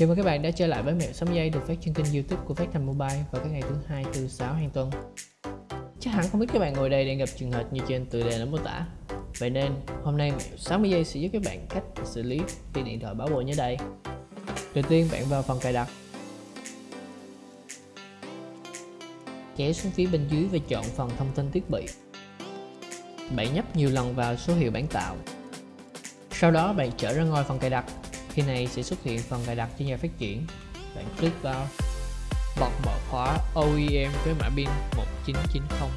Chào mừng các bạn đã trở lại với mẹo 60 giây được phát trên kênh youtube của Phát Thành Mobile vào các ngày thứ hai, thứ sáu hàng tuần. Chắc hẳn không biết các bạn ngồi đây đang gặp trường hợp như trên từ đề đã mô tả. Vậy nên hôm nay mẹo 60 giây sẽ giúp các bạn cách xử lý khi điện thoại báo bộ như đây. Đầu tiên bạn vào phần cài đặt. Kéo xuống phía bên dưới và chọn phần thông tin thiết bị. Bạn nhấp nhiều lần vào số hiệu bản tạo. Sau đó bạn trở ra ngoài phần cài đặt khi này sẽ xuất hiện phần cài đặt cho nhà phát triển. Bạn click vào bật mở khóa OEM với mã pin 1990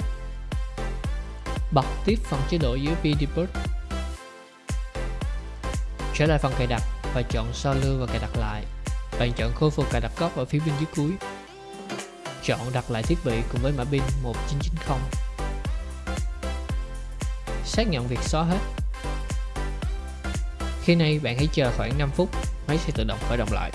bật tiếp phần chế độ USB debug trở lại phần cài đặt và chọn sao lưu và cài đặt lại. Bạn chọn khôi phục cài đặt gốc ở phía bên dưới cuối. Chọn đặt lại thiết bị cùng với mã pin 1990 xác nhận việc xóa hết khi này bạn hãy chờ khoảng 5 phút, máy sẽ tự động khởi động lại.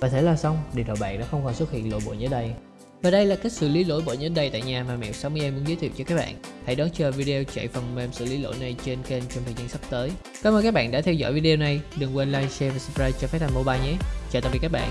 Và thế là xong, điện thoại bạn đã không còn xuất hiện lỗi bộ nhớ đây. Và đây là cách xử lý lỗi bộ nhớ đây tại nhà mà mẹo 60 em muốn giới thiệu cho các bạn. Hãy đón chờ video chạy phần mềm xử lý lỗi này trên kênh trong thời gian sắp tới. Cảm ơn các bạn đã theo dõi video này. Đừng quên like, share và subscribe cho Phát Thành Mobile nhé. Chào tạm biệt các bạn.